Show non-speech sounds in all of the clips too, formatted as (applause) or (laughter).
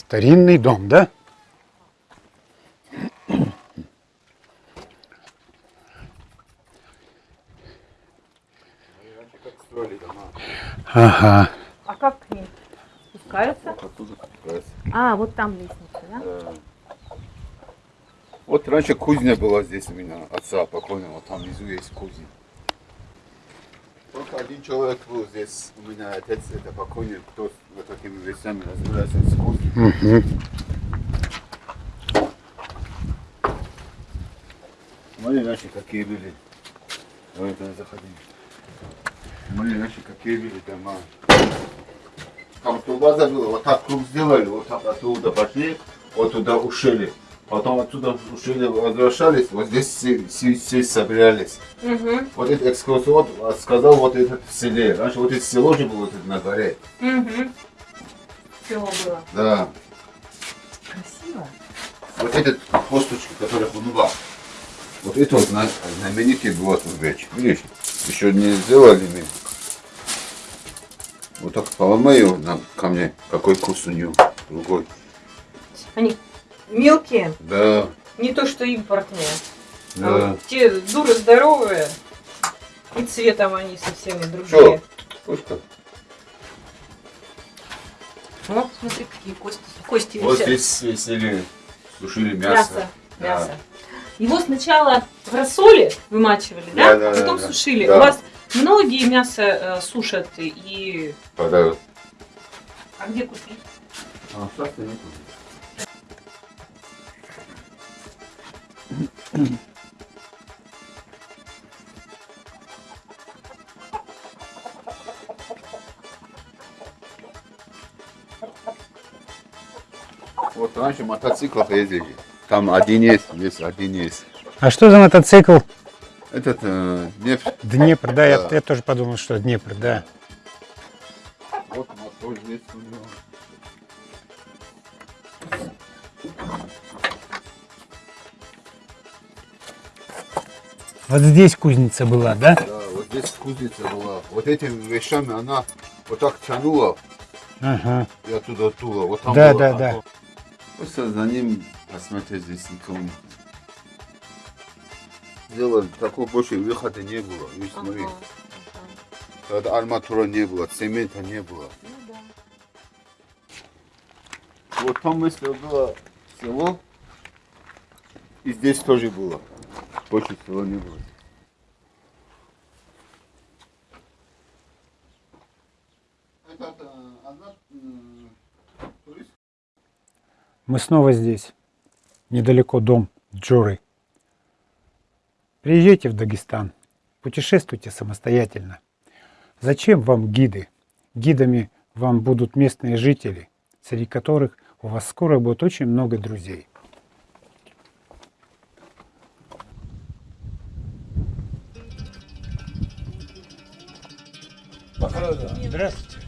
Старинный дом, да? Как строили дома. Ага. А как к ним? Спускаются? Оттуда спускаются. А, вот там лестница, да? Да. Вот раньше кузня была здесь у меня, отца покойного, там внизу есть кузня. Один человек был здесь, у меня отец, это покойник, кто вот такими вещами разбирается с кузней. Мгм. Смотри, раньше какие были. Давай туда заходи. Смотри, раньше какие были дома. Там турбаза была, вот так круг сделали, вот так оттуда пошли, вот туда ушили. Потом оттуда ушили, возвращались, вот здесь все, все, все собирались. Угу. Вот этот экскурсовод сказал, вот это в селе. Раньше вот это село же было на горе. Угу. Село было. Да. Красиво. Вот этот косточки, который Хунуба. Вот это вот зна- знаменитый был Турбеч. Видишь, еще не сделали мы. Вот так поломай его на камне. Какой вкус у него. Другой. Они мелкие, Да, не то что импортные. А да. вот те дуры здоровые. И цветом они совсем другие. Вот как. Ну, смотри, какие кости. Кости Вот висят. здесь весели, сушили мясо. Мясо. Да. Мясо. Его сначала в рассоле вымачивали, да? Да, да, а потом да, сушили. Да. У вас многие мясо э, сушат и... Подают. А где купить? А, сейчас нету. Вот раньше мотоциклов ездили. Там один есть, есть один есть. А что за мотоцикл? Этот э, нефть. Днепр, да, я, Да. я тоже подумал, что Днепр, да. Вот мотор здесь у него. Вот здесь кузница была, да? Да, вот здесь кузница была. Вот этими вещами она вот так тянула Ага. и оттуда дула. Вот там Да, было да, да. Просто за ним посмотреть здесь никого нет. Сделали, такого больше выхода не было. Видишь, смотри. Ага. Тогда арматура не было, цемента не было. Ну да. Вот там, если было село, и здесь тоже было. Больше всего не одна турист. Мы снова здесь. Недалеко дом Джоры. Приезжайте в Дагестан. Путешествуйте самостоятельно. Зачем вам гиды? Гидами вам будут местные жители, среди которых у вас скоро будет очень много друзей. Здравствуйте.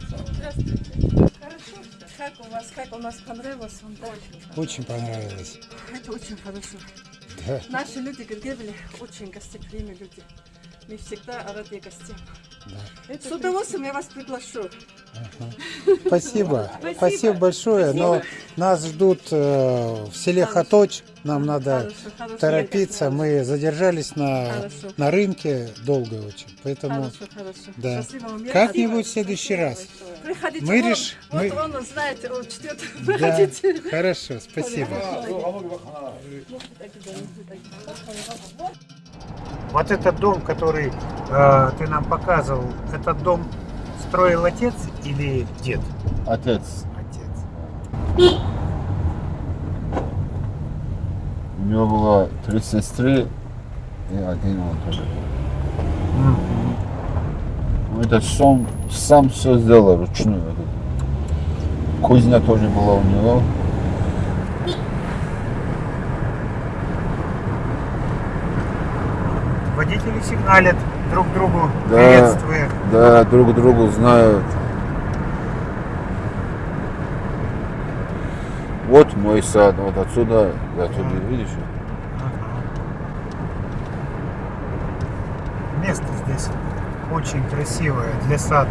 Хорошо. Как у вас, как у нас понравилось вам? Да? Очень понравилось. Это очень хорошо. Да. Наши люди Гергебели очень гостеприимные люди. Мы всегда рады гостям. С удовольствием я вас приглашу. Спасибо. Спасибо. Спасибо большое. Но нас ждут э, в селе Хаточ. Нам надо Хорошо, хорошо. торопиться. Мы задержались на, Хорошо. на рынке долго очень. Поэтому. Да. Как-нибудь в следующий раз. Приходите. Мы он, реш- Вот мы- он знает, он чтет. Да, (laughs) Приходите. хорошо, спасибо. Вот этот дом, который э, ты нам показывал, этот дом строил отец или дед? Отец. Отец. У него было три сестры и один он тоже. Ну, Этот сам, сам все сделал ручную. Кузня тоже была у него. Водители сигналят друг другу, Да. приветствуя. Да, друг другу знают. Вот мой сад, вот отсюда, я туда, видишь? Место здесь очень красивое для сада.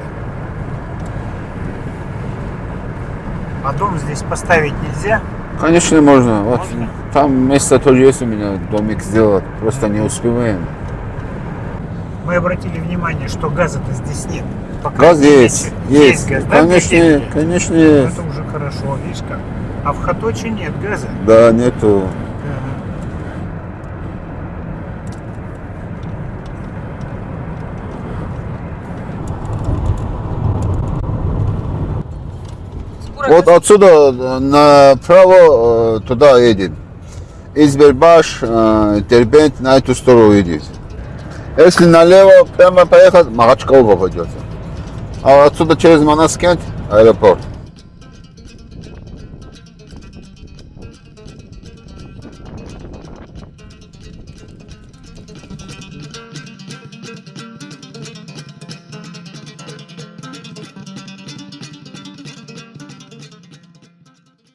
А дом здесь поставить нельзя? Конечно, можно. Вот Можно? там место тоже есть у меня, домик сделать. Просто не успеваем. Мы обратили внимание, что газа-то здесь нет. Пока Газ есть, вечер. есть. газ, да, Конечно, котельная? конечно Ну, есть. Это уже хорошо, видишь как. А в Хаточе нет газа. Да, нету. Вот отсюда э, направо э, туда едет. Избербаш, э, Дербент на эту сторону едет. Если налево прямо поехать, Махачкал попадется. А отсюда через Манаскент аэропорт.